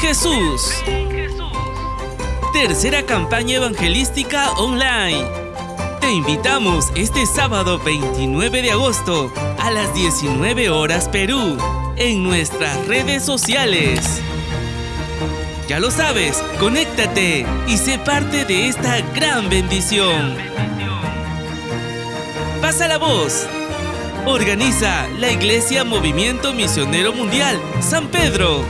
Jesús. Tercera campaña evangelística online. Te invitamos este sábado 29 de agosto a las 19 horas Perú en nuestras redes sociales. Ya lo sabes, conéctate y sé parte de esta gran bendición. Pasa la voz. Organiza la Iglesia Movimiento Misionero Mundial San Pedro.